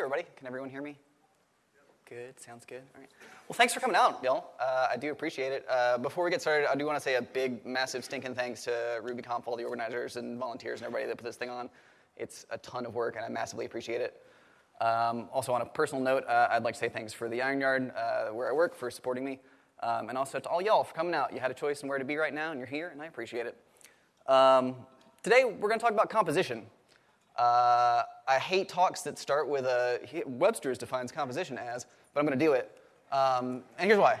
Everybody. Can everyone hear me? Good. Sounds good. All right. Well, thanks for coming out, y'all. Uh, I do appreciate it. Uh, before we get started, I do want to say a big, massive, stinking thanks to RubyConf, all the organizers and volunteers and everybody that put this thing on. It's a ton of work, and I massively appreciate it. Um, also, on a personal note, uh, I'd like to say thanks for the Iron Yard, uh, where I work, for supporting me, um, and also to all y'all for coming out. You had a choice in where to be right now, and you're here, and I appreciate it. Um, today, we're going to talk about composition. Uh, I hate talks that start with a Webster's defines composition as, but I'm going to do it. Um, and here's why.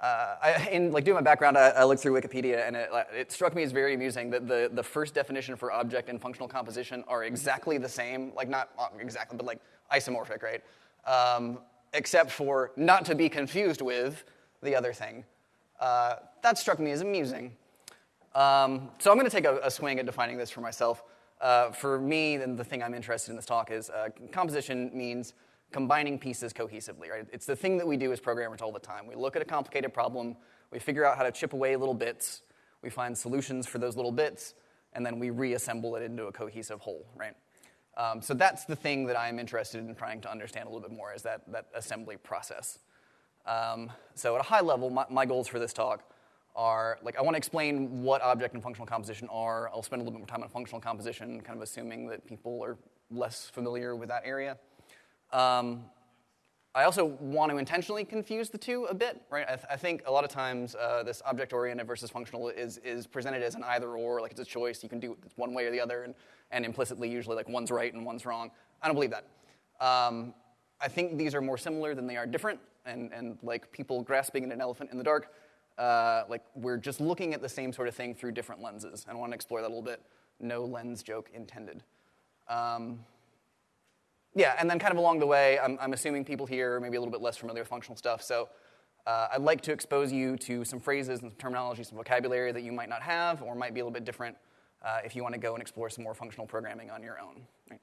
Uh, I, in like doing my background, I, I looked through Wikipedia, and it, it, struck me as very amusing that the, the first definition for object and functional composition are exactly the same, like not exactly, but like isomorphic, right? Um, except for not to be confused with the other thing. Uh, that struck me as amusing. Um, so I'm going to take a, a, swing at defining this for myself. Uh, for me, then the thing I'm interested in this talk is uh, composition means combining pieces cohesively, right? It's the thing that we do as programmers all the time. We look at a complicated problem, we figure out how to chip away little bits, we find solutions for those little bits, and then we reassemble it into a cohesive whole, right? Um, so that's the thing that I'm interested in trying to understand a little bit more is that, that assembly process. Um, so at a high level, my, my goals for this talk are like I want to explain what object and functional composition are. I'll spend a little bit more time on functional composition, kind of assuming that people are less familiar with that area. Um, I also want to intentionally confuse the two a bit, right? I, th- I think a lot of times uh, this object-oriented versus functional is, is presented as an either-or, like it's a choice. You can do it one way or the other, and, and implicitly, usually, like one's right and one's wrong. I don't believe that. Um, I think these are more similar than they are different, and, and like people grasping at an elephant in the dark, uh, like we're just looking at the same sort of thing through different lenses. And I want to explore that a little bit. No lens joke intended. Um, yeah, and then kind of along the way, I'm, I'm assuming people here are maybe a little bit less familiar with functional stuff. So uh, I'd like to expose you to some phrases and some terminology, some vocabulary that you might not have or might be a little bit different uh, if you want to go and explore some more functional programming on your own. Right?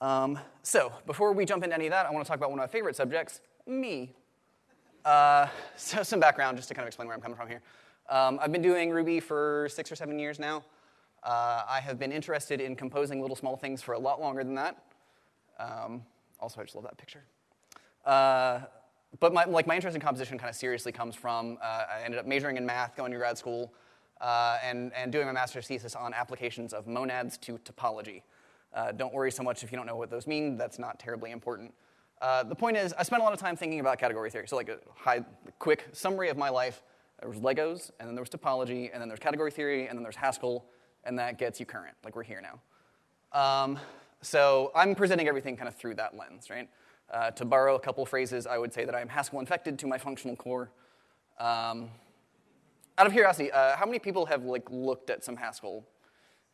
Um, so before we jump into any of that, I want to talk about one of my favorite subjects, me. Uh, so some background just to kind of explain where I'm coming from here. Um, I've been doing Ruby for six or seven years now. Uh, I have been interested in composing little small things for a lot longer than that. Um, also, I just love that picture. Uh, but my, like my interest in composition kind of seriously comes from uh, I ended up majoring in math, going to grad school, uh, and, and doing my master's thesis on applications of monads to topology. Uh, don't worry so much if you don't know what those mean. That's not terribly important. Uh, the point is, I spent a lot of time thinking about category theory. So, like a high, quick summary of my life: there was Legos, and then there was topology, and then there's category theory, and then there's Haskell, and that gets you current. Like we're here now. Um, so I'm presenting everything kind of through that lens, right? Uh, to borrow a couple phrases, I would say that I am Haskell infected to my functional core. Um, out of curiosity, uh, how many people have like looked at some Haskell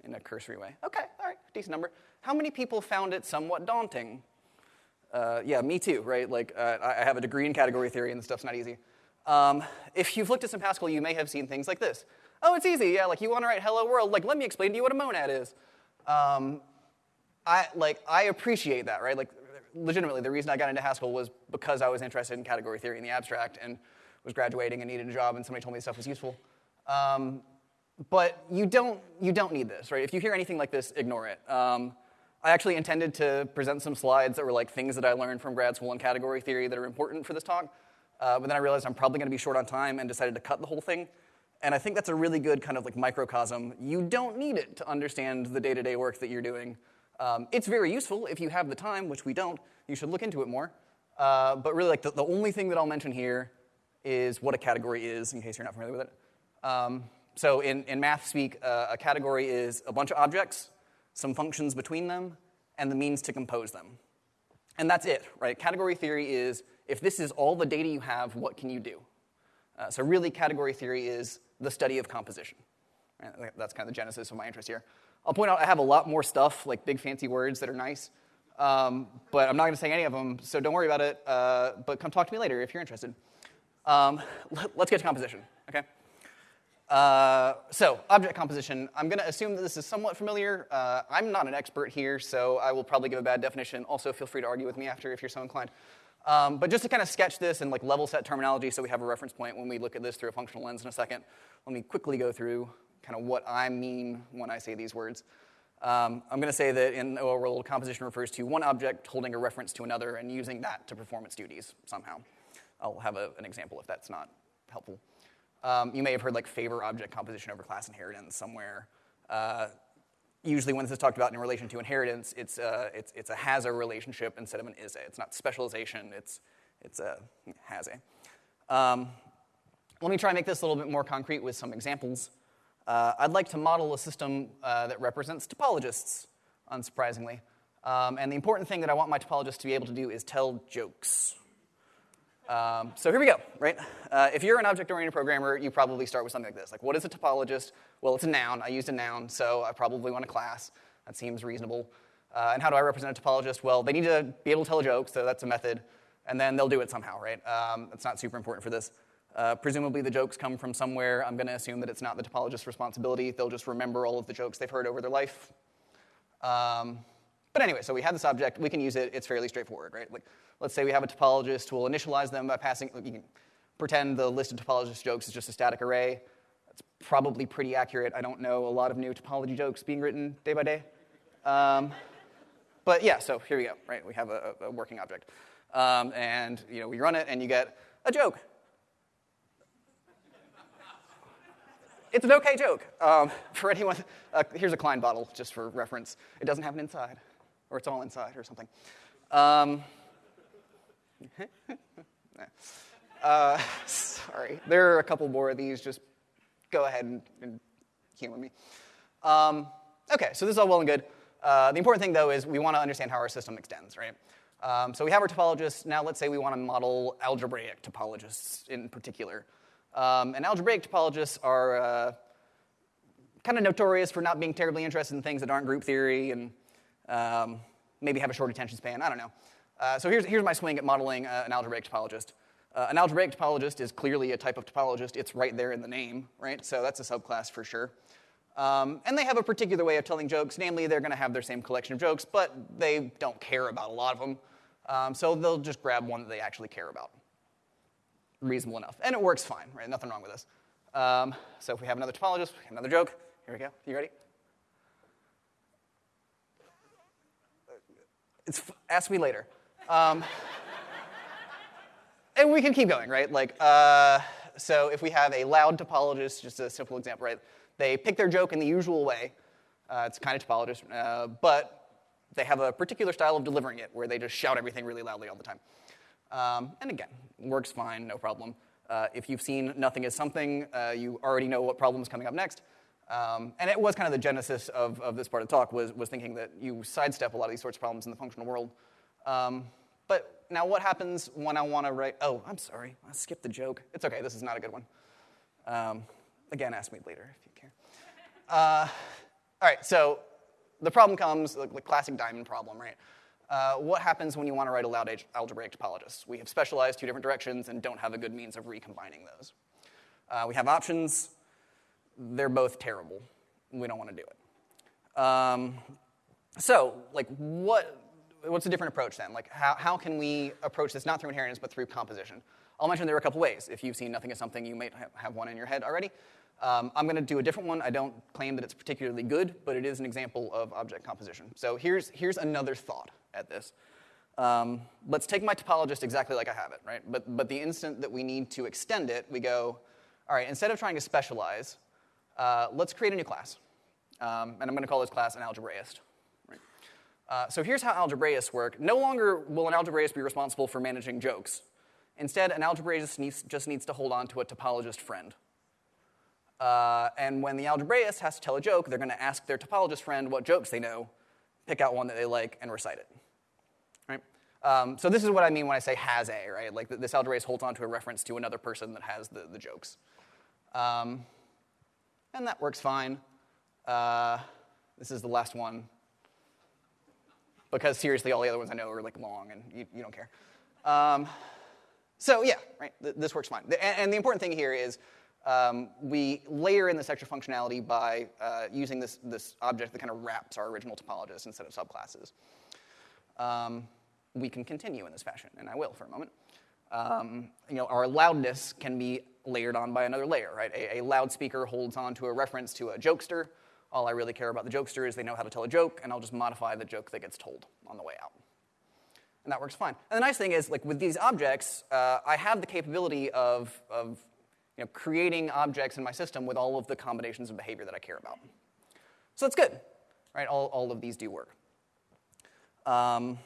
in a cursory way? Okay, all right, decent number. How many people found it somewhat daunting? Uh, yeah, me too, right? Like uh, I have a degree in category theory, and the stuff's not easy. Um, if you've looked at some Haskell, you may have seen things like this. Oh, it's easy. Yeah, like you want to write "Hello World." Like, let me explain to you what a monad is. Um, I like I appreciate that, right? Like legitimately, the reason I got into Haskell was because I was interested in category theory in the abstract and was graduating and needed a job, and somebody told me this stuff was useful. Um, but you don't you don't need this, right? If you hear anything like this, ignore it. Um, I actually intended to present some slides that were like things that I learned from grad school in category theory that are important for this talk. Uh, but then I realized I'm probably to be short on time and decided to cut the whole thing. And I think that's a really good kind of like microcosm. You don't need it to understand the day-to-day work that you're doing. Um, it's very useful if you have the time, which we don't. You should look into it more. Uh, but really, like the, the, only thing that I'll mention here is what a category is, in case you're not familiar with it. Um, so in, in math speak, uh, a category is a bunch of objects, some functions between them, and the means to compose them. And that's it, right? Category theory is if this is all the data you have, what can you do? Uh, so really, category theory is the study of composition. Right? That's kind of the genesis of my interest here. I'll point out I have a lot more stuff, like big fancy words that are nice, um, but I'm not going to say any of them, so don't worry about it. Uh, but come talk to me later if you're interested. Um, let, us get to composition, okay? Uh, so, object composition. I'm going to assume that this is somewhat familiar. Uh, I'm not an expert here, so I will probably give a bad definition. Also, feel free to argue with me after if you're so inclined. Um, but just to kind of sketch this and like level set terminology so we have a reference point when we look at this through a functional lens in a second, let me quickly go through kind of what I mean when I say these words. Um, I'm going to say that in the world, composition refers to one object holding a reference to another and using that to perform its duties somehow. I'll have a, an example if that's not helpful. Um, you may have heard like favor object composition over class inheritance somewhere. Uh, usually when this is talked about in relation to inheritance, it's, uh, it's, it's a has a relationship instead of an is a. It's not specialization, it's, it's a has a. Um, let me try and make this a little bit more concrete with some examples. Uh, I'd like to model a system uh, that represents topologists, unsurprisingly. Um, and the important thing that I want my topologist to be able to do is tell jokes. Um, so here we go, right? Uh, if you're an object-oriented programmer, you probably start with something like this. Like, what is a topologist? Well, it's a noun. I used a noun, so I probably want a class. That seems reasonable. Uh, and how do I represent a topologist? Well, they need to be able to tell a joke, so that's a method. And then they'll do it somehow, right? Um, it's not super important for this. Uh, presumably the jokes come from somewhere. I'm going to assume that it's not the topologist's responsibility. They'll just remember all of the jokes they've heard over their life. Um, but anyway, so we have this object. We can use it. It's fairly straightforward, right? Like, let's say we have a topologist. We'll initialize them by passing. You can pretend the list of topologist jokes is just a static array. That's probably pretty accurate. I don't know a lot of new topology jokes being written day by day. Um, but yeah, so here we go, right? We have a, a working object. Um, and you know, we run it, and you get a joke. it's an okay joke. Um, for anyone, uh, here's a Klein bottle, just for reference. It doesn't have an inside, or it's all inside, or something. Um, uh, sorry, there are a couple more of these. Just go ahead and, and humor me. Um, okay, so this is all well and good. Uh, the important thing, though, is we want to understand how our system extends, right? Um, so we have our topologists. Now let's say we want to model algebraic topologists in particular. Um, and algebraic topologists are uh, kind of notorious for not being terribly interested in things that aren't group theory and um, maybe have a short attention span. I don't know. Uh, so here's, here's my swing at modeling uh, an algebraic topologist. Uh, an algebraic topologist is clearly a type of topologist. It's right there in the name, right? So that's a subclass for sure. Um, and they have a particular way of telling jokes, namely, they're going to have their same collection of jokes, but they don't care about a lot of them. Um, so they'll just grab one that they actually care about reasonable enough. And it works fine, right? Nothing wrong with this. Um, so if we have another topologist, another joke. Here we go. You ready? It's, ask me later. Um, and we can keep going, right? Like, uh, so if we have a loud topologist, just a simple example, right? They pick their joke in the usual way. Uh, it's kind of topologist, uh, but they have a particular style of delivering it where they just shout everything really loudly all the time. Um, and again, works fine, no problem. Uh, if you've seen Nothing is Something, uh, you already know what problem is coming up next. Um, and it was kind of the genesis of, of this part of the talk was, was thinking that you sidestep a lot of these sorts of problems in the functional world. Um, but now what happens when I want to write, oh, I'm sorry, I skipped the joke. It's okay, this is not a good one. Um, again, ask me later if you care. Uh, all right, so the problem comes, the, the classic diamond problem, right? Uh, what happens when you want to write a loud algebraic topologist? We have specialized two different directions and don't have a good means of recombining those. Uh, we have options. They're both terrible. We don't want to do it. Um, so, like, what, what's a different approach then? Like, how, how can we approach this not through inheritance but through composition? I'll mention there are a couple ways. If you've seen Nothing is Something, you might have one in your head already. Um, I'm going to do a different one. I don't claim that it's particularly good, but it is an example of object composition. So here's, here's another thought at this. Um, let's take my topologist exactly like I have it, right? But, but the instant that we need to extend it, we go, all right, instead of trying to specialize, uh, let's create a new class. Um, and I'm going to call this class an algebraist. Right? Uh, so here's how algebraists work. No longer will an algebraist be responsible for managing jokes. Instead, an algebraist needs, just needs to hold on to a topologist friend. Uh, and when the algebraist has to tell a joke, they're going to ask their topologist friend what jokes they know, pick out one that they like, and recite it. Um, so this is what I mean when I say has a, right? Like this algebraist holds on to a reference to another person that has the, the jokes. Um, and that works fine. Uh, this is the last one. Because seriously, all the other ones I know are like long and you, you don't care. Um, so yeah, right, th this works fine. And, and, the important thing here is um, we layer in this extra functionality by uh, using this, this object that kind of wraps our original topologist instead of subclasses. Um, we can continue in this fashion, and I will for a moment. Um, you know, our loudness can be layered on by another layer, right? A, a, loudspeaker holds on to a reference to a jokester. All I really care about the jokester is they know how to tell a joke, and I'll just modify the joke that gets told on the way out. And that works fine. And the nice thing is, like with these objects, uh, I have the capability of, of you know, creating objects in my system with all of the combinations of behavior that I care about. So that's good, right? All, all of these do work. Um,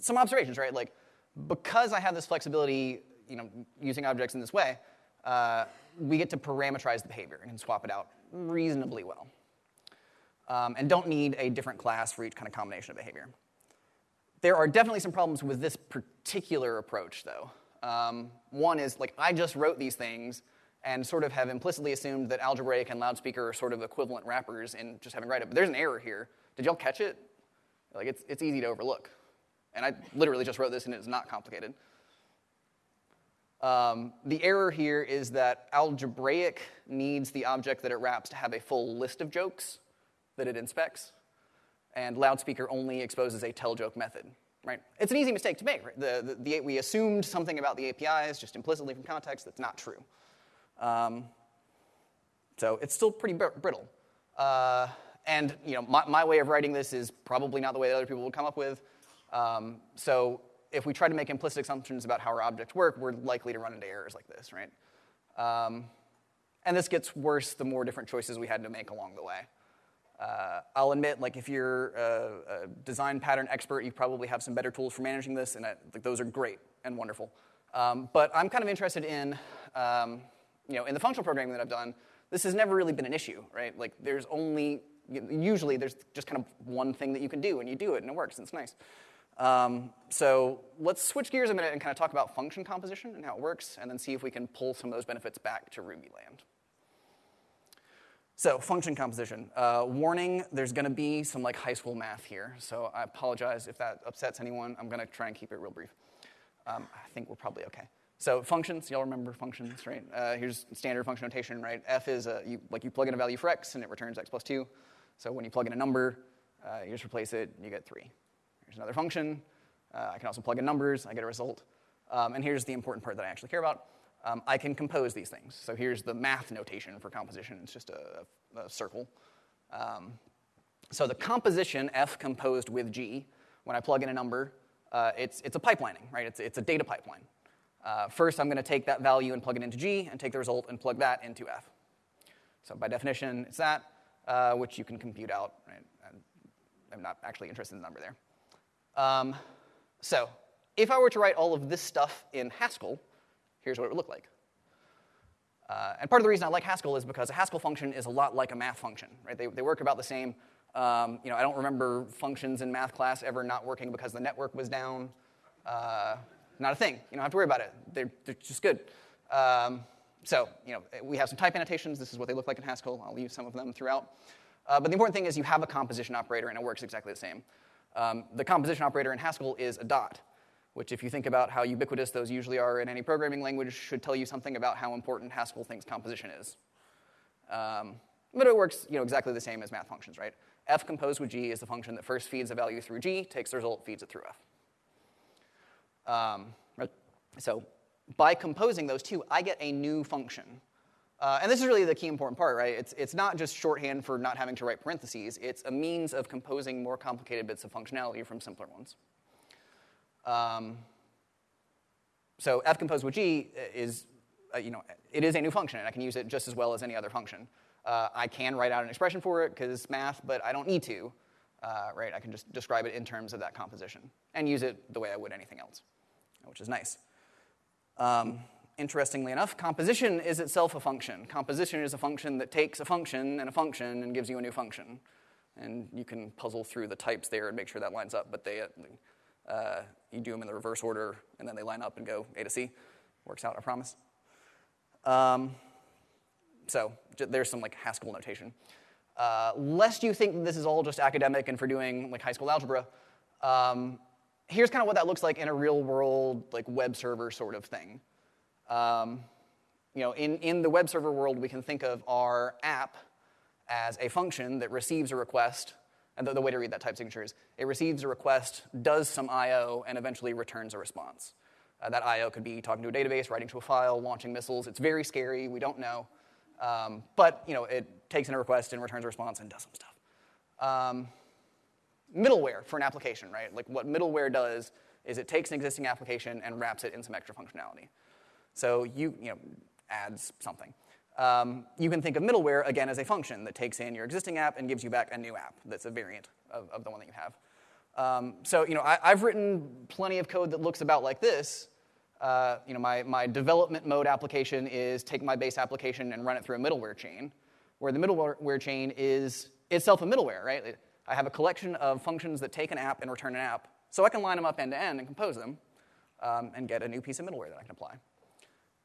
some observations, right? Like, because I have this flexibility, you know, using objects in this way, uh, we get to parameterize the behavior and swap it out reasonably well. Um, and don't need a different class for each kind of combination of behavior. There are definitely some problems with this particular approach, though. Um, one is, like, I just wrote these things and sort of have implicitly assumed that algebraic and loudspeaker are sort of equivalent wrappers in just having write it. But there's an error here. Did y'all catch it? Like, it's, it's easy to overlook. And I literally just wrote this and it's not complicated. Um, the error here is that algebraic needs the object that it wraps to have a full list of jokes that it inspects, and loudspeaker only exposes a tell joke method. Right? It's an easy mistake to make. Right? The, the, the, we assumed something about the APIs just implicitly from context that's not true. Um, so it's still pretty br- brittle. Uh, and you know, my, my, way of writing this is probably not the way that other people would come up with. Um, so if we try to make implicit assumptions about how our objects work, we're likely to run into errors like this, right? Um, and this gets worse the more different choices we had to make along the way. Uh, I'll admit, like if you're a, a, design pattern expert, you probably have some better tools for managing this, and I, like, those are great and wonderful. Um, but I'm kind of interested in, um, you know, in the functional programming that I've done. This has never really been an issue, right? Like there's only usually there's just kind of one thing that you can do, and you do it, and it works, and it's nice. Um, so let's switch gears a minute and kind of talk about function composition and how it works, and then see if we can pull some of those benefits back to Ruby land. So function composition. Uh, warning, there's going to be some like high school math here, so I apologize if that upsets anyone. I'm going to try and keep it real brief. Um, I think we're probably okay. So functions, y'all remember functions, right? Uh, here's standard function notation, right? F is a, you, like you plug in a value for x and it returns x plus 2. So when you plug in a number, uh, you just replace it, and you get 3. Another function. Uh, I can also plug in numbers, I get a result. Um, and here's the important part that I actually care about. Um, I can compose these things. So here's the math notation for composition. It's just a, a circle. Um, so the composition, f composed with g, when I plug in a number, uh, it's, it's a pipelining, right? It's, it's a data pipeline. Uh, first, I'm going to take that value and plug it into g, and take the result and plug that into f. So by definition, it's that, uh, which you can compute out. Right? I'm not actually interested in the number there. Um, so if I were to write all of this stuff in Haskell, here's what it would look like. Uh, and part of the reason I like Haskell is because a Haskell function is a lot like a math function, right? They, they work about the same. Um, you know, I don't remember functions in math class ever not working because the network was down. Uh, not a thing. You don't have to worry about it. They're, they're just good. Um, so, you know, we have some type annotations. This is what they look like in Haskell. I'll use some of them throughout. Uh, but the important thing is you have a composition operator, and it works exactly the same. Um, the composition operator in Haskell is a dot, which, if you think about how ubiquitous those usually are in any programming language, should tell you something about how important Haskell thinks composition is. Um, but it works you know, exactly the same as math functions, right? f composed with g is the function that first feeds a value through g, takes the result, feeds it through f. Um, so by composing those two, I get a new function. Uh, and this is really the key important part, right? It's, it's not just shorthand for not having to write parentheses. It's a means of composing more complicated bits of functionality from simpler ones. Um, so f composed with g is, uh, you know, it is a new function, and I can use it just as well as any other function. Uh, I can write out an expression for it because it's math, but I don't need to, uh, right? I can just describe it in terms of that composition and use it the way I would anything else, which is nice. Um, interestingly enough, composition is itself a function. Composition is a function that takes a function and a function and gives you a new function. And you can puzzle through the types there and make sure that lines up, but they, uh, you do them in the reverse order, and then they line up and go A to C. Works out, I promise. Um, so there's some like Haskell notation. Uh, lest you think this is all just academic and for doing like high school algebra, um, here's kind of what that looks like in a real world like web server sort of thing. Um, you know, in, in the web server world, we can think of our app as a function that receives a request, and the, the way to read that type signature is it receives a request, does some I/O, and eventually returns a response. Uh, that I/O could be talking to a database, writing to a file, launching missiles. It's very scary. We don't know, um, but you know, it takes in a request and returns a response and does some stuff. Um, middleware for an application, right? Like what middleware does is it takes an existing application and wraps it in some extra functionality. So you, you know, adds something. Um, you can think of middleware, again, as a function that takes in your existing app and gives you back a new app that's a variant of, of the one that you have. Um, so, you know, I, have written plenty of code that looks about like this. Uh, you know, my, my development mode application is take my base application and run it through a middleware chain, where the middleware chain is itself a middleware, right? I have a collection of functions that take an app and return an app, so I can line them up end to end and compose them um, and get a new piece of middleware that I can apply.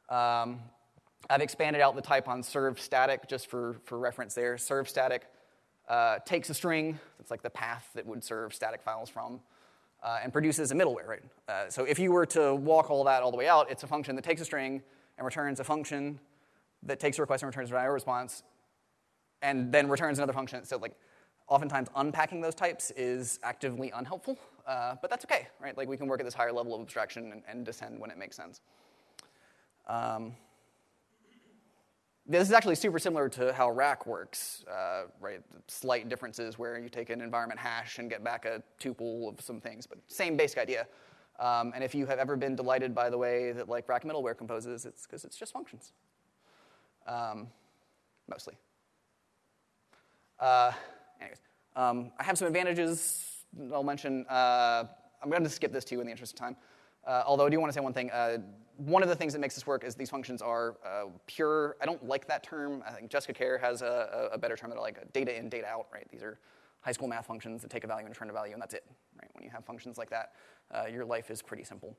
Um, I've expanded out the type on serve static just for, for reference there. Serve static uh, takes a string, that's like the path that would serve static files from, uh, and produces a middleware, right? Uh, so if you were to walk all that all the way out, it's a function that takes a string and returns a function that takes a request and returns an IO response, and then returns another function. So like, oftentimes unpacking those types is actively unhelpful, uh, but that's okay, right? Like we can work at this higher level of abstraction and, and descend when it makes sense. Um, this is actually super similar to how Rack works, uh, right? Slight differences where you take an environment hash and get back a tuple of some things, but same basic idea. Um, and if you have ever been delighted by the way that like Rack middleware composes, it's because it's just functions, um, mostly. Uh, anyways, um, I have some advantages I'll mention. Uh, I'm going to skip this too in the interest of time. Uh, although I do want to say one thing. One of the things that makes this work is these functions are uh, pure. I don't like that term. I think Jessica Kerr has a, a better term that I like data in, data out, right? These are high school math functions that take a value and return a value, and that's it, right? When you have functions like that, uh, your life is pretty simple.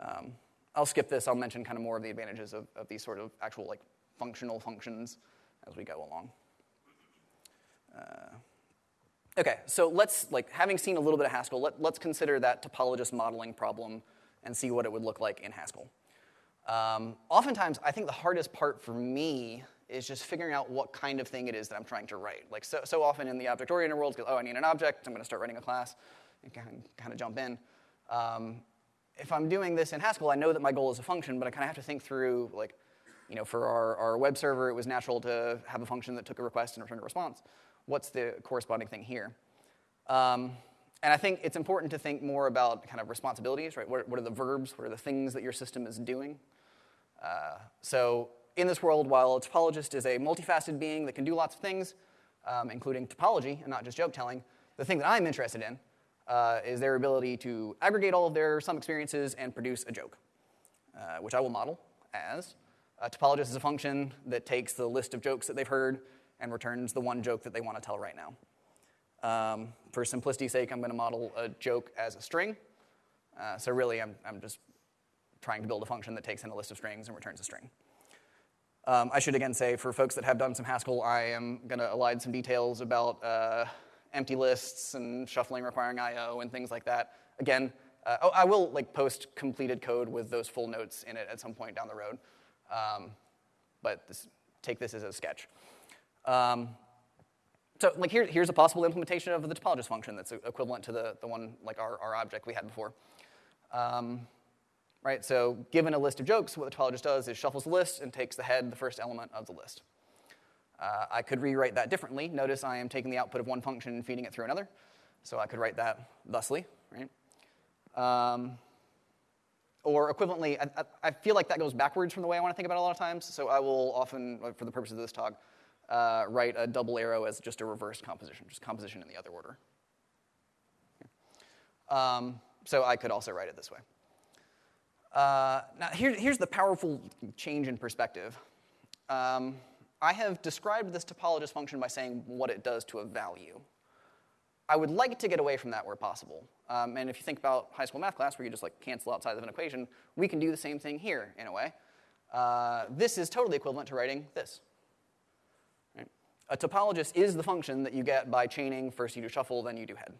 Um, I'll skip this. I'll mention kind of more of the advantages of, of these sort of actual like functional functions as we go along. Uh, okay, so let's, like, having seen a little bit of Haskell, let, let's consider that topologist modeling problem and see what it would look like in Haskell. Um, oftentimes, I think the hardest part for me is just figuring out what kind of thing it is that I'm trying to write. Like so, so often in the object-oriented world, oh, I need an object, I'm going to start writing a class, and kind of, jump in. Um, if I'm doing this in Haskell, I know that my goal is a function, but I kind of have to think through, like, you know, for our, our web server, it was natural to have a function that took a request and returned a response. What's the corresponding thing here? Um, and I think it's important to think more about kind of responsibilities, right? What, what are the verbs? What are the things that your system is doing? Uh, so in this world, while a topologist is a multifaceted being that can do lots of things, um, including topology and not just joke telling, the thing that I'm interested in uh, is their ability to aggregate all of their some experiences and produce a joke, uh, which I will model as a topologist is a function that takes the list of jokes that they've heard and returns the one joke that they want to tell right now. Um, for simplicity's sake, I'm going to model a joke as a string. Uh, so really, I'm, I'm just trying to build a function that takes in a list of strings and returns a string. Um, I should again say, for folks that have done some Haskell, I am going to elide some details about uh, empty lists and shuffling requiring I/O and things like that. Again, uh, oh, I will like post completed code with those full notes in it at some point down the road. Um, but this, take this as a sketch. Um, so like here, here's a possible implementation of the topologist function that's equivalent to the, the one like our, our object we had before. Um, right, so given a list of jokes, what the topologist does is shuffles the list and takes the head, the first element of the list. Uh, I could rewrite that differently. Notice I am taking the output of one function and feeding it through another. So I could write that thusly, right? Um, or equivalently, I, I, feel like that goes backwards from the way I want to think about it a lot of times. So I will often, for the purpose of this talk, uh, write a double arrow as just a reverse composition, just composition in the other order. Um, so I could also write it this way. Uh, now, here, here's the powerful change in perspective. Um, I have described this topologist function by saying what it does to a value. I would like to get away from that where possible. Um, and if you think about high school math class where you just like cancel outside of an equation, we can do the same thing here in a way. Uh, this is totally equivalent to writing this. A topologist is the function that you get by chaining. First you do shuffle, then you do head.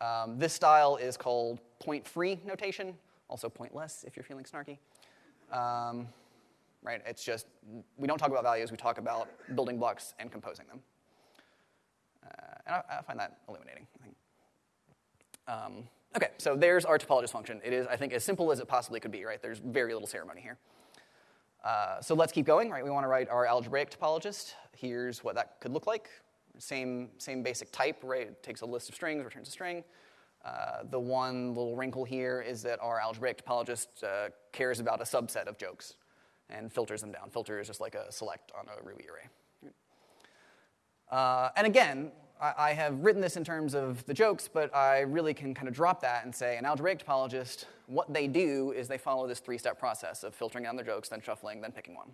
Um, this style is called point-free notation, also pointless if you're feeling snarky. Um, right? It's just, we don't talk about values, we talk about building blocks and composing them. Uh, and I, I, find that illuminating, um, okay, so there's our topologist function. It is, I think, as simple as it possibly could be, right? There's very little ceremony here. Uh, so let's keep going, right? We want to write our algebraic topologist. Here's what that could look like. Same, same basic type, right? It takes a list of strings, returns a string. Uh, the one little wrinkle here is that our algebraic topologist uh, cares about a subset of jokes and filters them down. Filter is just like a select on a Ruby array. Uh, and again, I, I, have written this in terms of the jokes, but I really can kind of drop that and say an algebraic topologist, what they do is they follow this three-step process of filtering down their jokes, then shuffling, then picking one.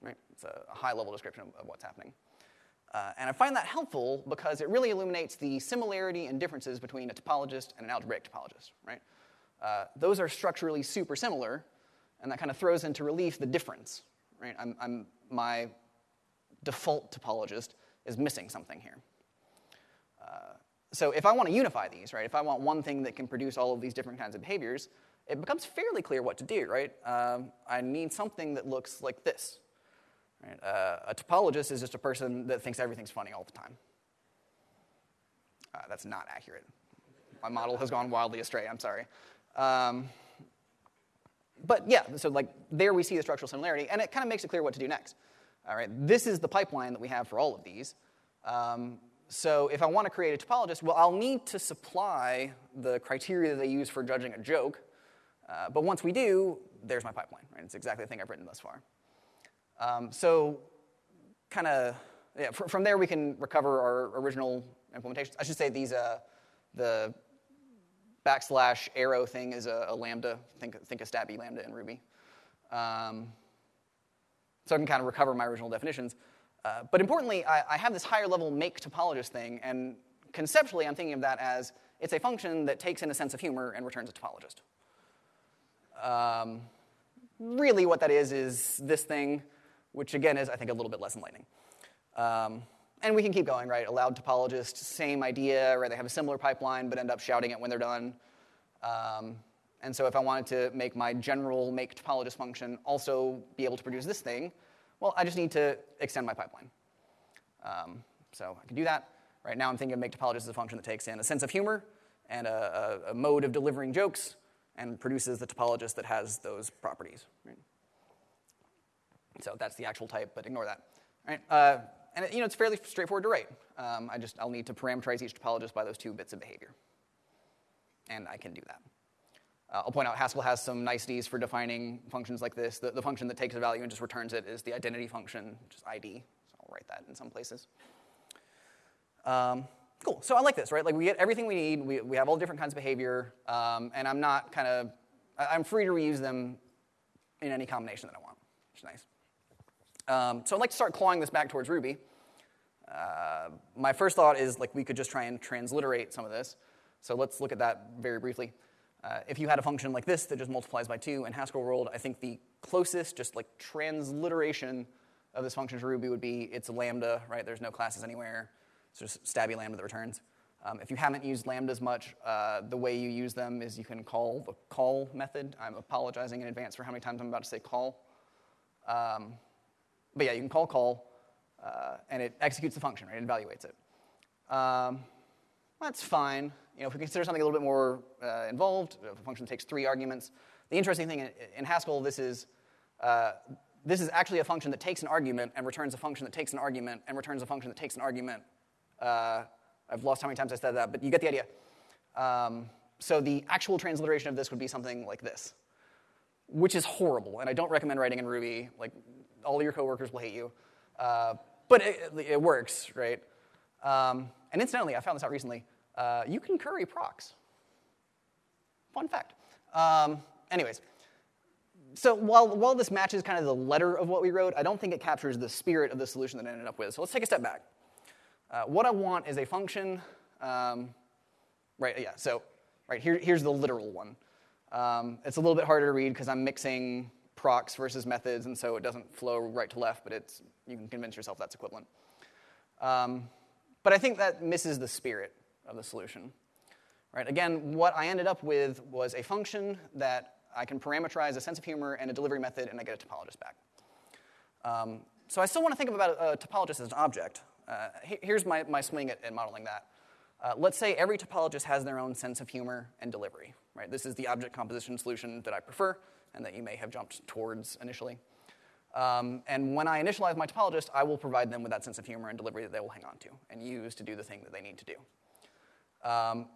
Right? It's a high-level description of, of what's happening. Uh, and I find that helpful because it really illuminates the similarity and differences between a topologist and an algebraic topologist, right? Uh, those are structurally super similar, and that kind of throws into relief the difference, right? I'm, I'm, my default topologist is missing something here. Uh, so if I want to unify these, right, if I want one thing that can produce all of these different kinds of behaviors, it becomes fairly clear what to do, right? Um, I need something that looks like this, Right? Uh, a topologist is just a person that thinks everything's funny all the time. Uh, that's not accurate. My model has gone wildly astray, I'm sorry. Um, but yeah, so like there we see the structural similarity, and it kind of makes it clear what to do next. All right, this is the pipeline that we have for all of these. Um, so if I want to create a topologist, well, I'll need to supply the criteria that they use for judging a joke. Uh, but once we do, there's my pipeline. Right? It's exactly the thing I've written thus far. Um, so, kind of, yeah, fr- from there we can recover our original implementations. I should say these, uh, the backslash arrow thing is a, a, lambda. Think, think a stabby lambda in Ruby. Um, so I can kind of recover my original definitions. Uh, but importantly, I, I, have this higher level make topologist thing, and conceptually I'm thinking of that as it's a function that takes in a sense of humor and returns a topologist. Um, really, what that is is this thing which again is, I think, a little bit less enlightening. Um, and we can keep going, right? Allowed topologist, same idea, right? They have a similar pipeline, but end up shouting it when they're done. Um, and so if I wanted to make my general make topologist function also be able to produce this thing, well, I just need to extend my pipeline. Um, so I can do that. Right now I'm thinking of make topologist as a function that takes in a sense of humor and a, a, a mode of delivering jokes and produces the topologist that has those properties. Right? So that's the actual type, but ignore that. Right? Uh, and you know, it's fairly straightforward to write. Um, I just, I'll need to parameterize each topologist by those two bits of behavior. And I can do that. Uh, I'll point out Haskell has some niceties for defining functions like this. The, the, function that takes a value and just returns it is the identity function, just ID. So I'll write that in some places. Um, cool. So I like this, right? Like we get everything we need. We, we have all different kinds of behavior, um, and I'm not kind of, I'm free to reuse them in any combination that I want, which is nice. Um, so I'd like to start clawing this back towards Ruby. Uh, my first thought is like we could just try and transliterate some of this. So let's look at that very briefly. Uh, if you had a function like this that just multiplies by 2 in Haskell world, I think the closest, just like transliteration of this function to Ruby would be it's a lambda, right? There's no classes anywhere. It's just stabby lambda that returns. Um, if you haven't used lambdas much, uh, the way you use them is you can call the call method. I'm apologizing in advance for how many times I'm about to say call. Um, but yeah, you can call call, uh, and it executes the function, right? It evaluates it. Um, that's fine. You know, if we consider something a little bit more uh, involved, if a function takes three arguments, the interesting thing in, in Haskell, this is uh, this is actually a function that takes an argument and returns a function that takes an argument and returns a function that takes an argument. Uh, I've lost how many times I said that, but you get the idea. Um, so the actual transliteration of this would be something like this, which is horrible, and I don't recommend writing in Ruby. Like all your coworkers will hate you. Uh, but it, it, works, right? Um, and incidentally, I found this out recently. Uh, you can curry procs. Fun fact. Um, anyways, so while, while this matches kind of the letter of what we wrote, I don't think it captures the spirit of the solution that I ended up with. So let's take a step back. Uh, what I want is a function, um, right, yeah, so right here, here's the literal one. Um, it's a little bit harder to read because I'm mixing procs versus methods, and so it doesn't flow right to left, but it's, you can convince yourself that's equivalent. Um, but I think that misses the spirit of the solution. Right? Again, what I ended up with was a function that I can parameterize a sense of humor and a delivery method, and I get a topologist back. Um, so I still want to think about a topologist as an object. Uh, here's my, my swing at, at modeling that. Uh, let's say every topologist has their own sense of humor and delivery. Right? This is the object composition solution that I prefer and that you may have jumped towards initially. Um, and when I initialize my topologist, I will provide them with that sense of humor and delivery that they will hang on to and use to do the thing that they need to do. Um,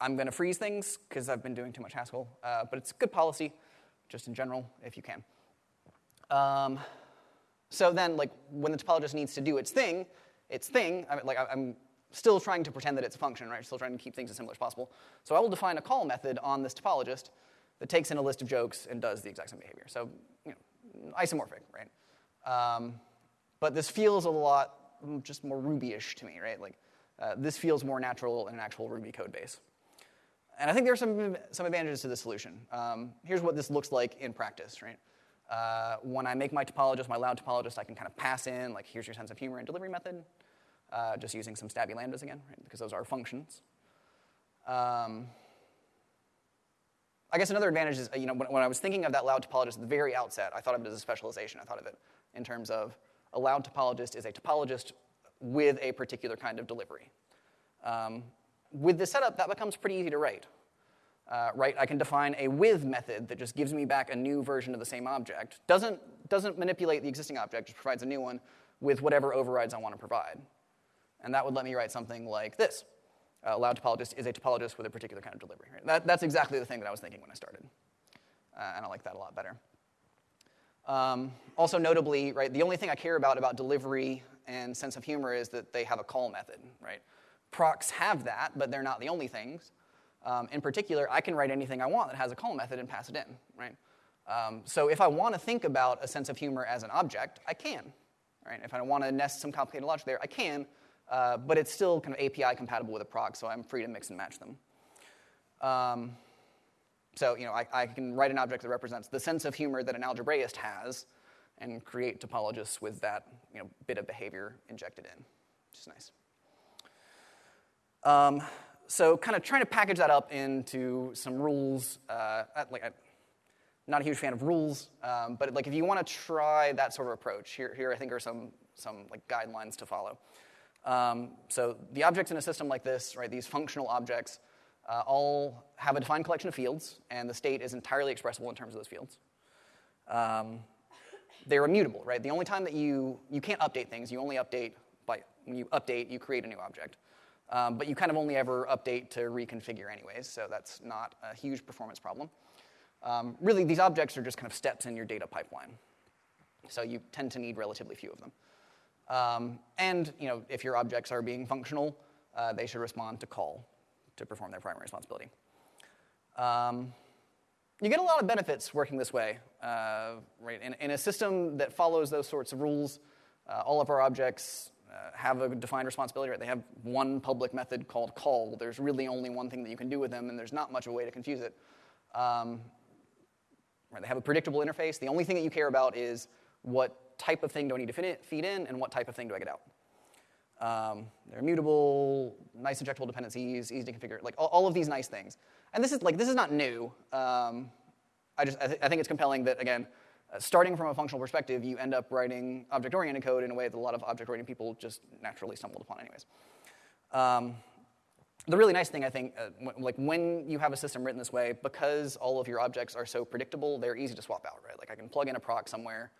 I'm going to freeze things because I've been doing too much Haskell, uh, but it's good policy, just in general, if you can. Um, so then, like, when the topologist needs to do its thing, its thing, I mean, like, I'm still trying to pretend that it's a function, right? Still trying to keep things as simple as possible. So I will define a call method on this topologist that takes in a list of jokes and does the exact same behavior. So, you know, isomorphic, right? Um, but this feels a lot just more Ruby-ish to me, right? Like, uh, this feels more natural in an actual Ruby code base. And I think there are some, some advantages to this solution. Um, here's what this looks like in practice, right? Uh, when I make my topologist, my loud topologist, I can kind of pass in, like, here's your sense of humor and delivery method, uh, just using some stabby lambdas again, right? Because those are functions. Um, I guess another advantage is, you know, when, when, I was thinking of that loud topologist at the very outset, I thought of it as a specialization. I thought of it in terms of a loud topologist is a topologist with a particular kind of delivery. Um, with this setup, that becomes pretty easy to write. Uh, right, I can define a with method that just gives me back a new version of the same object. Doesn't, doesn't manipulate the existing object, just provides a new one with whatever overrides I want to provide. And that would let me write something like this. Uh, loud topologist is a topologist with a particular kind of delivery. Right? That, that's exactly the thing that I was thinking when I started. Uh, and I like that a lot better. Um, also notably, right, the only thing I care about about delivery and sense of humor is that they have a call method, right? Procs have that, but they're not the only things. Um, in particular, I can write anything I want that has a call method and pass it in, right? Um, so if I want to think about a sense of humor as an object, I can, right? If I want to nest some complicated logic there, I can, uh, but it's still kind of API compatible with a proc, so I'm free to mix and match them. Um, so you know, I, I, can write an object that represents the sense of humor that an algebraist has, and create topologists with that you know, bit of behavior injected in, which is nice. Um, so kind of trying to package that up into some rules. Uh, like, I'm not a huge fan of rules, um, but like if you want to try that sort of approach, here, here I think are some, some like guidelines to follow. Um, so the objects in a system like this, right, these functional objects, uh, all have a defined collection of fields, and the state is entirely expressible in terms of those fields. Um, they're immutable, right? The only time that you, you can't update things, you only update by, when you update, you create a new object. Um, but you kind of only ever update to reconfigure anyways, so that's not a huge performance problem. Um, really, these objects are just kind of steps in your data pipeline. So you tend to need relatively few of them. Um, and you know, if your objects are being functional, uh, they should respond to call to perform their primary responsibility. Um, you get a lot of benefits working this way. Uh, right? In, in, a system that follows those sorts of rules, uh, all of our objects uh, have a defined responsibility, right? They have one public method called call. There's really only one thing that you can do with them, and there's not much of a way to confuse it. Um, right? They have a predictable interface. The only thing that you care about is what type of thing do I need to feed in, and what type of thing do I get out. Um, they're immutable, nice injectable dependencies, easy to configure, like all, all, of these nice things. And this is like this is not new. Um, I just I, th- I think it's compelling that again uh, starting from a functional perspective, you end up writing object-oriented code in a way that a lot of object-oriented people just naturally stumbled upon anyways. Um, the really nice thing, I think, uh, like when you have a system written this way, because all of your objects are so predictable, they're easy to swap out, right? Like I can plug in a proc somewhere,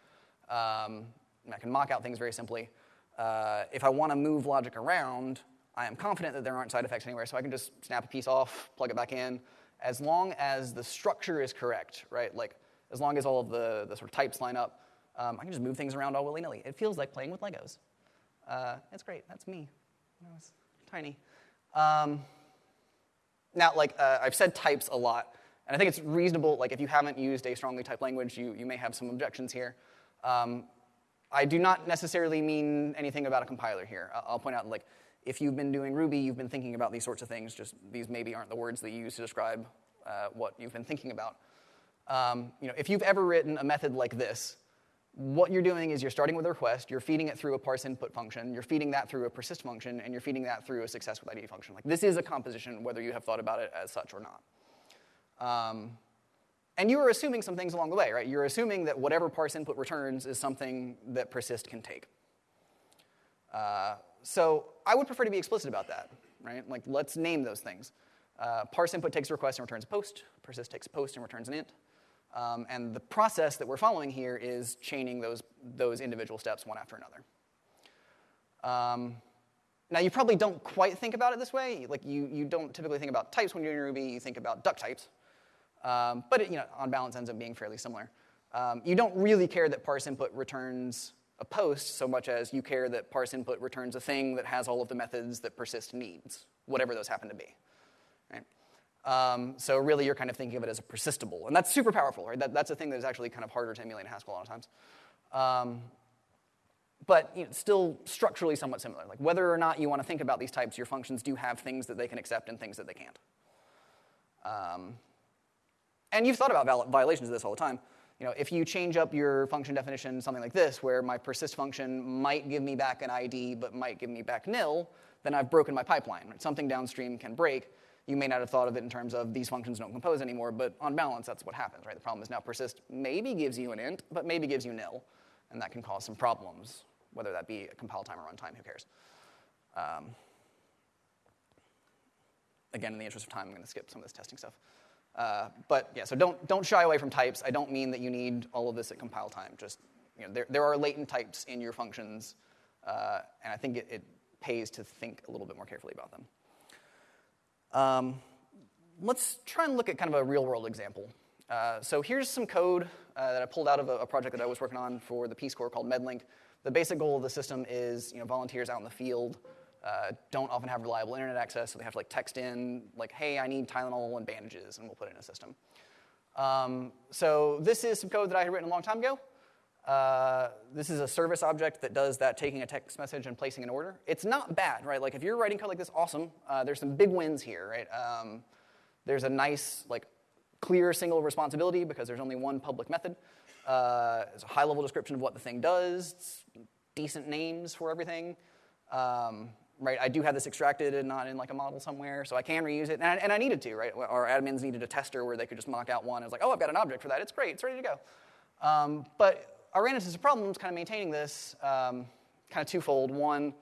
um, I can mock out things very simply. Uh, if I want to move logic around, I am confident that there aren't side effects anywhere, so I can just snap a piece off, plug it back in, as long as the structure is correct, right? Like as long as all of the, the sort of types line up, um, I can just move things around all willy-nilly. It feels like playing with Legos. Uh, it's great. That's me I was tiny. Um, now, like uh, I've said types a lot, and I think it's reasonable. Like if you haven't used a strongly typed language, you, you may have some objections here. Um, I do not necessarily mean anything about a compiler here. I'll point out like if you've been doing Ruby, you've been thinking about these sorts of things. Just these maybe aren't the words that you use to describe uh, what you've been thinking about. Um, you know, if you've ever written a method like this, what you're doing is you're starting with a request, you're feeding it through a parse input function, you're feeding that through a persist function, and you're feeding that through a success with ID function. Like this is a composition, whether you have thought about it as such or not. Um, and you are assuming some things along the way, right? You're assuming that whatever parse input returns is something that persist can take. Uh, so I would prefer to be explicit about that, right? Like let's name those things. Uh, parse input takes a request and returns a post. Persist takes a post and returns an int. Um, and the process that we're following here is chaining those, those individual steps one after another. Um, now, you probably don't quite think about it this way. Like, you, you don't typically think about types when you're in Ruby, you think about duck types. Um, but it, you know, on balance, ends up being fairly similar. Um, you don't really care that parse input returns a post so much as you care that parse input returns a thing that has all of the methods that persist needs, whatever those happen to be. Right? Um, so really, you're kind of thinking of it as a persistable, and that's super powerful. Right? That, that's a thing that is actually kind of harder to emulate in Haskell a lot of times. Um, but you know, still structurally somewhat similar. Like whether or not you want to think about these types, your functions do have things that they can accept and things that they can't. Um, and you've thought about violations of this all the time. You know, if you change up your function definition, something like this, where my persist function might give me back an ID but might give me back nil, then I've broken my pipeline. Right? Something downstream can break. You may not have thought of it in terms of these functions don't compose anymore, but on balance, that's what happens, right? The problem is now persist maybe gives you an int, but maybe gives you nil, and that can cause some problems whether that be compile time or runtime, who cares? Um, again, in the interest of time, I'm going to skip some of this testing stuff. Uh, but yeah, so don't, don't shy away from types. I don't mean that you need all of this at compile time. Just, you know, there, there are latent types in your functions, uh, and I think it, it, pays to think a little bit more carefully about them. Um, let's try and look at kind of a real world example. Uh, so here's some code uh, that I pulled out of a, a, project that I was working on for the Peace Corps called MedLink. The basic goal of the system is you know, volunteers out in the field uh, don't often have reliable internet access, so they have to like text in like, hey, I need Tylenol and bandages, and we'll put it in a system. Um, so this is some code that I had written a long time ago. Uh, this is a service object that does that taking a text message and placing an order. It's not bad, right? Like if you're writing code like this, awesome. Uh, there's some big wins here, right? Um, there's a nice, like, clear single responsibility because there's only one public method. Uh, it's a high level description of what the thing does, decent names for everything. Um, right, I do have this extracted and not in like a model somewhere, so I can reuse it, and I, and I, needed to, right? Our admins needed a tester where they could just mock out one. I was like, oh, I've got an object for that. It's great. It's ready to go. Um, but I ran into some problems kind of maintaining this, um, kind of twofold. One,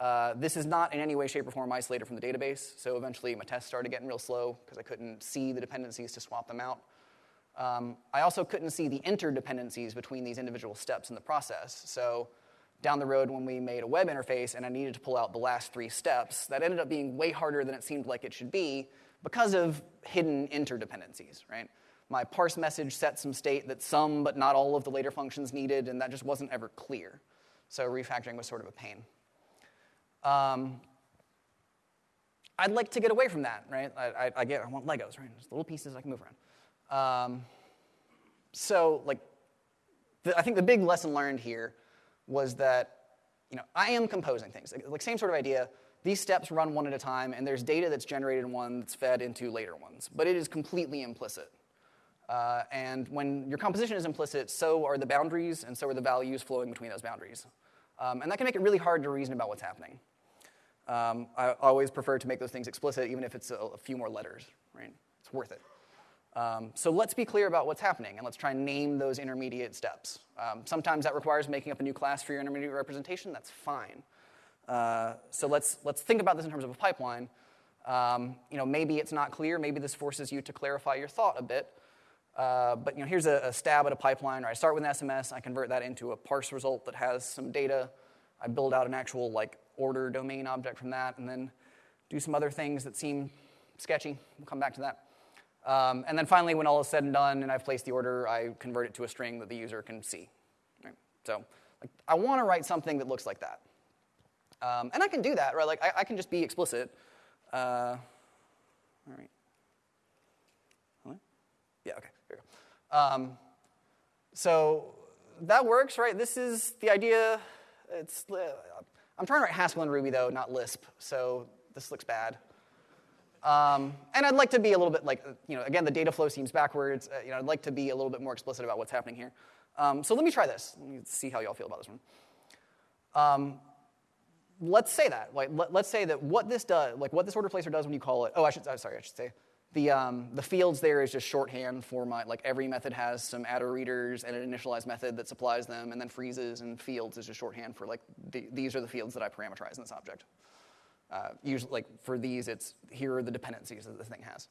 uh, this is not in any way, shape, or form isolated from the database, so eventually my tests started getting real slow because I couldn't see the dependencies to swap them out. Um, I also couldn't see the interdependencies between these individual steps in the process. So down the road when we made a web interface and I needed to pull out the last three steps, that ended up being way harder than it seemed like it should be because of hidden interdependencies, right? My parse message set some state that some but not all of the later functions needed, and that just wasn't ever clear. So refactoring was sort of a pain. Um, I'd like to get away from that, right? I, I, I, get, I want Legos, right? Just little pieces I can move around. Um, so, like, the, I think the big lesson learned here was that, you know, I am composing things. Like, same sort of idea. These steps run one at a time, and there's data that's generated in one that's fed into later ones, but it is completely implicit. Uh, and when your composition is implicit, so are the boundaries, and so are the values flowing between those boundaries. Um, and that can make it really hard to reason about what's happening. Um, I always prefer to make those things explicit, even if it's a, a few more letters, right? It's worth it. Um, so let's be clear about what's happening and let's try and name those intermediate steps. Um, sometimes that requires making up a new class for your intermediate representation. That's fine. Uh, so let's, let's think about this in terms of a pipeline. Um, you know, maybe it's not clear. Maybe this forces you to clarify your thought a bit. Uh, but you know, here's a, a, stab at a pipeline. Right? I start with an SMS. I convert that into a parse result that has some data. I build out an actual like order domain object from that, and then do some other things that seem sketchy. We'll come back to that. Um, and then finally, when all is said and done and I've placed the order, I convert it to a string that the user can see. Right? So like, I want to write something that looks like that. Um, and I can do that, right? Like I, I can just be explicit. Uh, all right. Yeah, okay, here we go. Um, so that works, right? This is the idea. It's, uh, I'm trying to write Haskell and Ruby, though, not Lisp, so this looks bad. Um, and I'd like to be a little bit like, you know, again, the data flow seems backwards. Uh, you know, I'd like to be a little bit more explicit about what's happening here. Um, so let me try this. Let me see how y'all feel about this one. Um, let's say that. Like, let, us say that what this does, like what this order placer does when you call it. Oh, I should. Oh, sorry, I should say. The, um, the fields there is just shorthand for my, like every method has some attr readers and an initialize method that supplies them, and then freezes and fields is just shorthand for like, the, these are the fields that I parameterize in this object. Uh, usually, like for these, it's here are the dependencies that the thing has.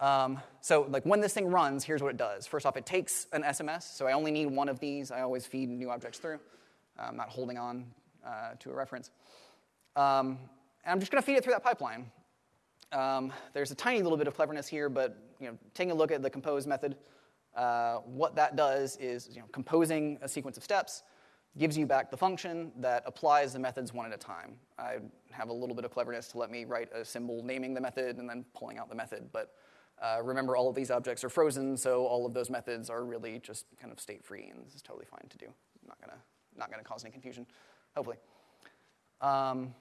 Um, so like when this thing runs, here's what it does. First off, it takes an SMS, so I only need one of these. I always feed new objects through. I'm not holding on uh, to a reference. Um, and I'm just going to feed it through that pipeline. Um, there's a tiny little bit of cleverness here, but you know, taking a look at the compose method, uh, what that does is you know, composing a sequence of steps gives you back the function that applies the methods one at a time. I have a little bit of cleverness to let me write a symbol naming the method and then pulling out the method, but uh, remember all of these objects are frozen, so all of those methods are really just kind of state free, and this is totally fine to do. Not gonna, not gonna cause any confusion, hopefully. Um,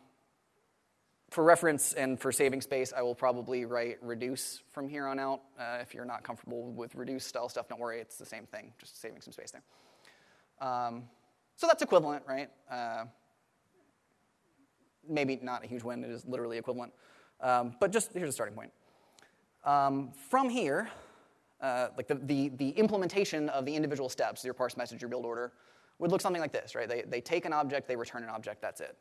for reference and for saving space, I will probably write reduce from here on out. Uh, if you're not comfortable with reduce style stuff, don't worry, it's the same thing, just saving some space there. Um, so that's equivalent, right? Uh, maybe not a huge win, it is literally equivalent. Um, but just here's a starting point. Um, from here, uh, like the, the, the, implementation of the individual steps, your parse message, your build order, would look something like this, right? They, they take an object, they return an object, that's it.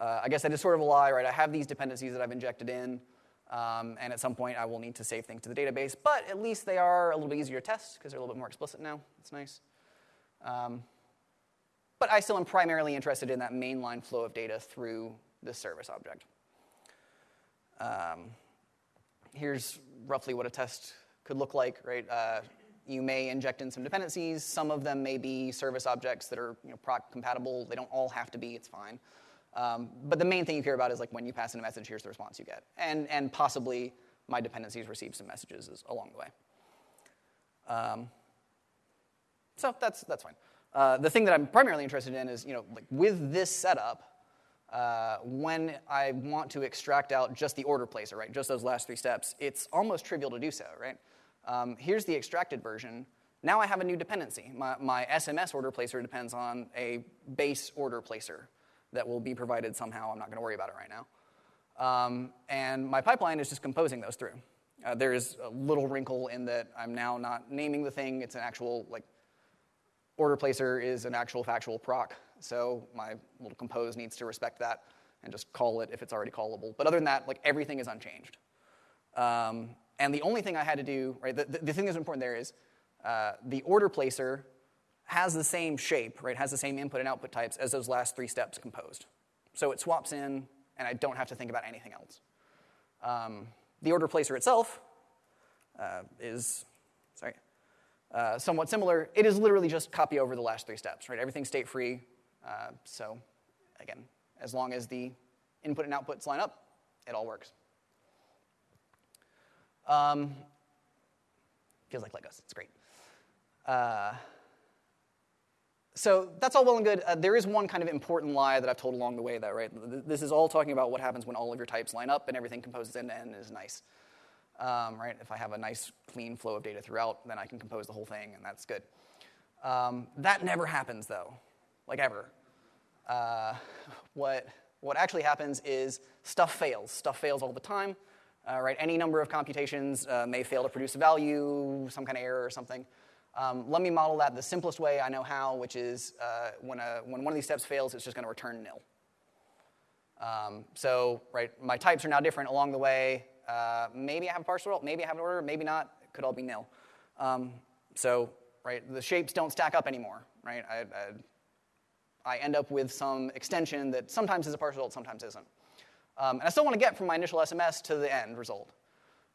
Uh, I guess that is sort of a lie, right? I have these dependencies that I've injected in, um, and at some point I will need to save things to the database, but at least they are a little bit easier to test because they're a little bit more explicit now. That's nice. Um, but I still am primarily interested in that mainline flow of data through the service object. Um, here's roughly what a test could look like, right? Uh, you may inject in some dependencies. Some of them may be service objects that are you know, proc compatible. They don't all have to be, it's fine. Um, but the main thing you care about is like when you pass in a message, here's the response you get. And, and possibly my dependencies receive some messages along the way. Um, so that's, that's fine. Uh, the thing that I'm primarily interested in is, you know, like with this setup, uh, when I want to extract out just the order placer, right, just those last three steps, it's almost trivial to do so, right? Um, here's the extracted version. Now I have a new dependency. My, my SMS order placer depends on a base order placer that will be provided somehow. I'm not going to worry about it right now. Um, and my pipeline is just composing those through. Uh, there is a little wrinkle in that I'm now not naming the thing. It's an actual, like, order placer is an actual factual proc. So my little compose needs to respect that and just call it if it's already callable. But other than that, like, everything is unchanged. Um, and the only thing I had to do, right, the, the, the thing that's important there is uh, the order placer has the same shape, right, has the same input and output types as those last three steps composed. So it swaps in, and I don't have to think about anything else. Um, the order placer itself uh, is, sorry, uh, somewhat similar. It is literally just copy over the last three steps, right? Everything's state free. Uh, so again, as long as the input and outputs line up, it all works. Um, feels like Legos. It's great. Uh, so that's all well and good. Uh, there is one kind of important lie that I've told along the way, though, right? This is all talking about what happens when all of your types line up and everything composes end to end is nice. Um, right? If I have a nice, clean flow of data throughout, then I can compose the whole thing, and that's good. Um, that never happens, though, like ever. Uh, what, what actually happens is stuff fails. Stuff fails all the time. Uh, right? Any number of computations uh, may fail to produce a value, some kind of error or something. Um, let me model that the simplest way I know how, which is uh, when, a, when one of these steps fails, it's just going to return nil. Um, so, right, my types are now different along the way. Uh, maybe I have a partial result, maybe I have an order, maybe not. It could all be nil. Um, so, right, the shapes don't stack up anymore, right? I, I, I, end up with some extension that sometimes is a partial result, sometimes isn't. Um, and I still want to get from my initial SMS to the end result.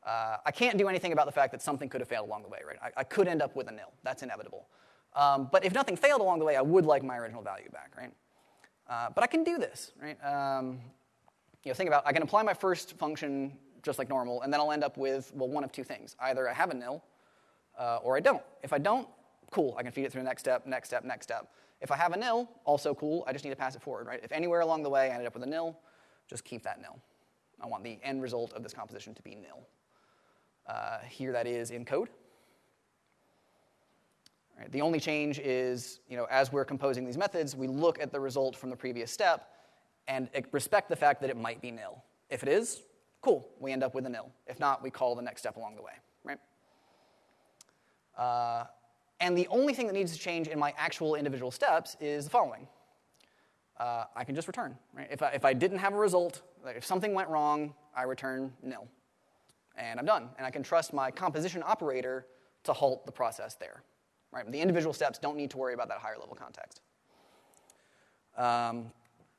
Uh, I can't do anything about the fact that something could have failed along the way, right? I, I could end up with a nil. That's inevitable. Um, but if nothing failed along the way, I would like my original value back, right? Uh, but I can do this, right? Um, you know, think about I can apply my first function just like normal, and then I'll end up with well one of two things: either I have a nil, uh, or I don't. If I don't, cool, I can feed it through the next step, next step, next step. If I have a nil, also cool. I just need to pass it forward, right? If anywhere along the way I ended up with a nil, just keep that nil. I want the end result of this composition to be nil. Uh, here that is in code. Right, the only change is, you know, as we're composing these methods, we look at the result from the previous step and respect the fact that it might be nil. If it is, cool, we end up with a nil. If not, we call the next step along the way, right? Uh, and the only thing that needs to change in my actual individual steps is the following. Uh, I can just return, right? If I, if I didn't have a result, if something went wrong, I return nil. and I'm done. And I can trust my composition operator to halt the process there. Right? The individual steps don't need to worry about that higher level context. Um,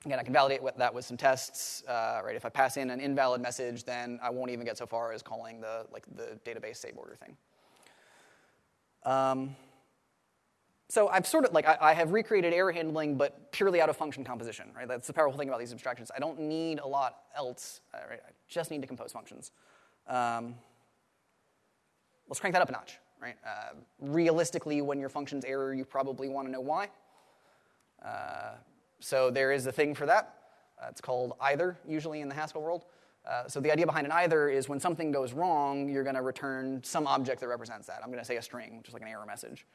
again, I can validate that with some tests. Uh, right? If I pass in an invalid message, then I won't even get so far as calling the like the database save order thing. Um, so I've sort of like I, I, have recreated error handling, but purely out of function composition. Right? That's the powerful thing about these abstractions. I don't need a lot else. Uh, right? I just need to compose functions. Um, let's crank that up a notch. Right? Uh, realistically, when your function's error, you probably want to know why. Uh, so there is a thing for that. Uh, it's called either, usually in the Haskell world. Uh, so the idea behind an either is when something goes wrong, you're going to return some object that represents that. I'm going to say a string, which is like an error message.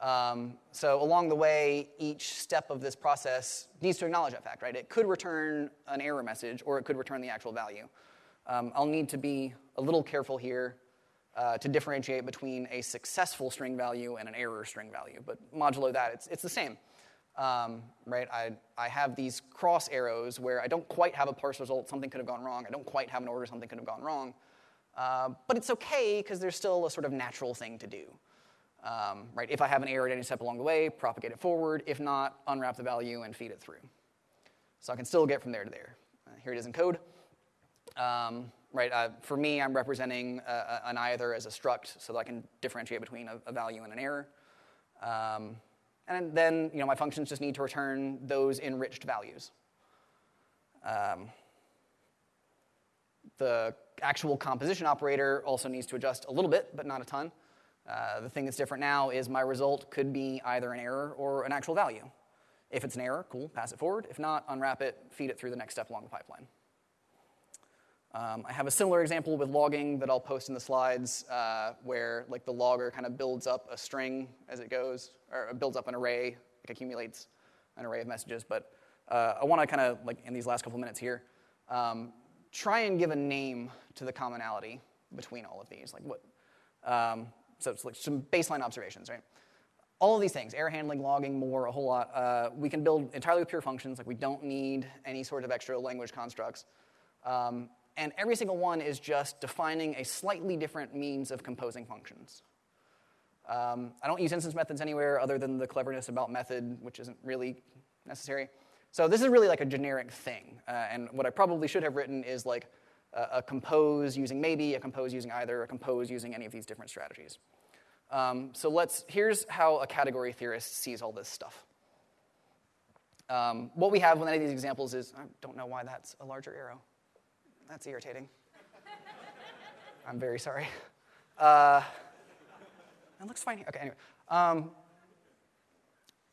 Um, so along the way, each step of this process needs to acknowledge that fact, right? It could return an error message, or it could return the actual value. Um, I'll need to be a little careful here uh, to differentiate between a successful string value and an error string value, but modulo that, it's, it's the same. Um, right? I, I have these cross arrows where I don't quite have a parse result, something could have gone wrong. I don't quite have an order, something could have gone wrong. Uh, but it's okay because there's still a sort of natural thing to do. Um, right? If I have an error at any step along the way, propagate it forward. If not, unwrap the value and feed it through. So I can still get from there to there. Uh, here it is in code. Um, right? Uh, for me, I'm representing an either as a struct so that I can differentiate between a, a value and an error. Um, and then you know, my functions just need to return those enriched values. Um, the actual composition operator also needs to adjust a little bit, but not a ton. Uh, the thing that's different now is my result could be either an error or an actual value. If it's an error, cool, pass it forward. If not, unwrap it, feed it through the next step along the pipeline. Um, I have a similar example with logging that I'll post in the slides, uh, where like the logger kind of builds up a string as it goes, or builds up an array, like accumulates an array of messages. But uh, I want to kind of like in these last couple minutes here, um, try and give a name to the commonality between all of these. Like what? Um, so it's like some baseline observations, right? All of these things, error handling, logging, more, a whole lot, uh, we can build entirely with pure functions. Like we don't need any sort of extra language constructs. Um, and every single one is just defining a slightly different means of composing functions. Um, I don't use instance methods anywhere other than the cleverness about method, which isn't really necessary. So this is really like a generic thing. Uh, and what I probably should have written is like a, a, compose using maybe, a compose using either, a compose using any of these different strategies. Um, so let's, here's how a category theorist sees all this stuff. Um, what we have with any of these examples is, I don't know why that's a larger arrow. That's irritating. I'm very sorry. Uh, it looks fine here. Okay, anyway. Um,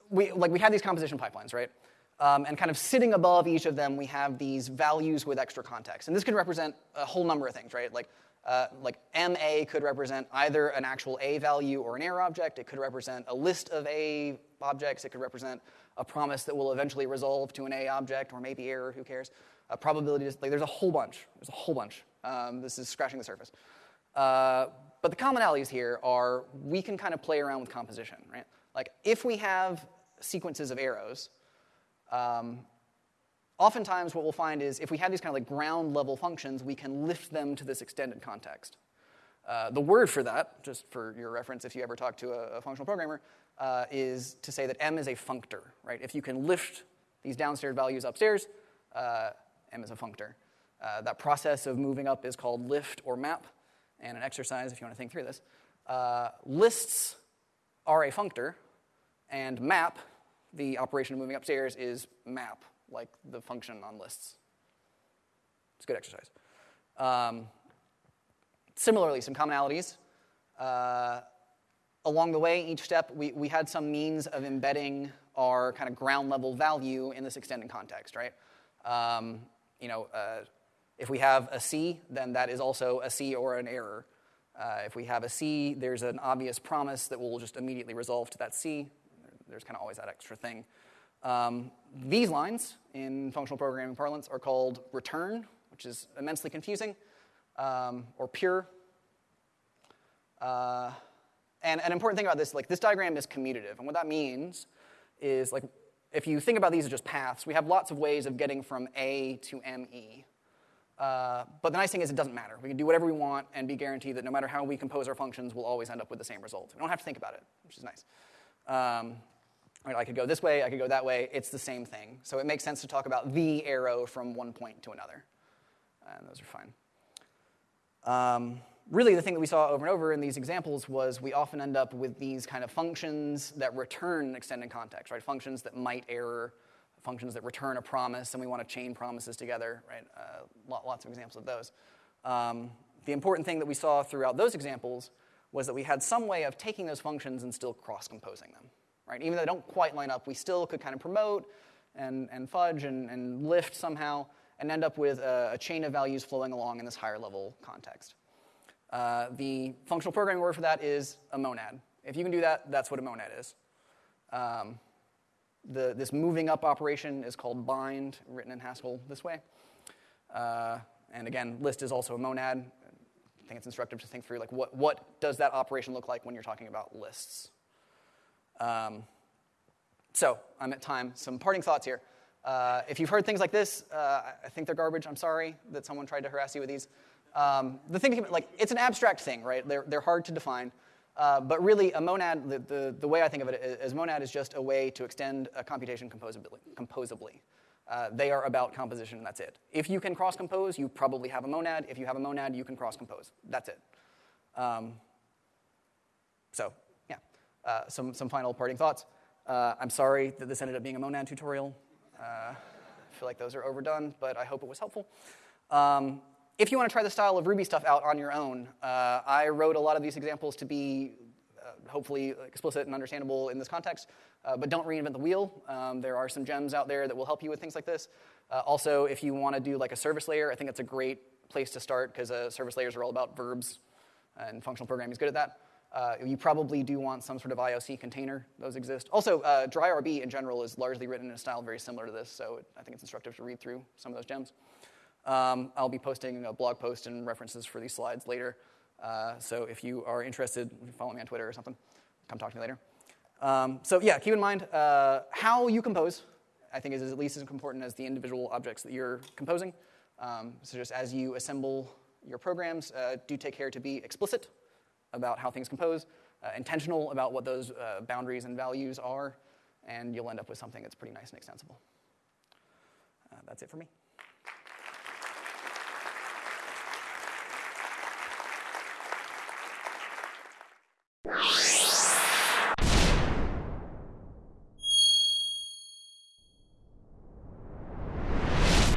we, like, we have these composition pipelines, right? Um, and kind of sitting above each of them, we have these values with extra context. And this could represent a whole number of things, right? Like uh, like MA could represent either an actual A value or an error object. It could represent a list of A objects. It could represent a promise that will eventually resolve to an A object or maybe error, who cares? A probability, like there's a whole bunch. There's a whole bunch. Um, this is scratching the surface. Uh, but the commonalities here are we can kind of play around with composition, right? Like if we have sequences of arrows, um, oftentimes what we'll find is if we have these kind of like ground level functions, we can lift them to this extended context. Uh, the word for that, just for your reference if you ever talk to a, a functional programmer, uh, is to say that M is a functor, right? If you can lift these downstairs values upstairs, uh, M is a functor. Uh, that process of moving up is called lift or map, and an exercise if you want to think through this. Uh, lists are a functor, and map, the operation of moving upstairs, is map like the function on lists. It's a good exercise. Um, similarly, some commonalities. Uh, along the way, each step, we, we had some means of embedding our kind of ground level value in this extended context, right? Um, you know, uh, if we have a C, then that is also a C or an error. Uh, if we have a C, there's an obvious promise that will just immediately resolve to that C. There's kind of always that extra thing. Um, these lines in functional programming parlance are called return, which is immensely confusing, um, or pure. Uh, and an important thing about this, like this diagram is commutative, and what that means is like if you think about these as just paths, we have lots of ways of getting from A to ME. Uh, but the nice thing is it doesn't matter. We can do whatever we want and be guaranteed that no matter how we compose our functions, we'll always end up with the same result. We don't have to think about it, which is nice. Um, right, I could go this way, I could go that way. It's the same thing. So it makes sense to talk about the arrow from one point to another. And those are fine. Um, really, the thing that we saw over and over in these examples was we often end up with these kind of functions that return extended context, right? Functions that might error, functions that return a promise, and we want to chain promises together, right? Uh, lots of examples of those. Um, the important thing that we saw throughout those examples was that we had some way of taking those functions and still cross-composing them, right? Even though they don't quite line up, we still could kind of promote and, and fudge and, and lift somehow and end up with a, a, chain of values flowing along in this higher level context. Uh, the functional programming word for that is a monad. If you can do that, that's what a monad is. Um, the, this moving up operation is called bind, written in Haskell this way. Uh, and again, list is also a monad. I think it's instructive to think through like what, what does that operation look like when you're talking about lists. Um, so I'm at time. Some parting thoughts here. Uh, if you've heard things like this, uh, I think they're garbage. I'm sorry that someone tried to harass you with these. Um, the thing, like, it's an abstract thing, right? They're, they're hard to define. Uh, but really, a monad, the, the, the, way I think of it is monad is just a way to extend a computation composably. composably. Uh, they are about composition, and that's it. If you can cross compose, you probably have a monad. If you have a monad, you can cross compose. That's it. Um, so, yeah. Uh, some, some final parting thoughts. Uh, I'm sorry that this ended up being a monad tutorial. Uh, I feel like those are overdone, but I hope it was helpful. Um, if you want to try the style of Ruby stuff out on your own, uh, I wrote a lot of these examples to be uh, hopefully explicit and understandable in this context, uh, but don't reinvent the wheel. Um, there are some gems out there that will help you with things like this. Uh, also, if you want to do like a service layer, I think it's a great place to start because uh, service layers are all about verbs, and functional programming is good at that. Uh, you probably do want some sort of IOC container. Those exist. Also, uh, dry-rb in general is largely written in a style very similar to this, so I think it's instructive to read through some of those gems. Um, I'll be posting a blog post and references for these slides later. Uh, so if you are interested, follow me on Twitter or something. Come talk to me later. Um, so yeah, keep in mind uh, how you compose. I think is at least as important as the individual objects that you're composing. Um, so just as you assemble your programs, uh, do take care to be explicit about how things compose, uh, intentional about what those uh, boundaries and values are, and you'll end up with something that's pretty nice and extensible. Uh, that's it for me. you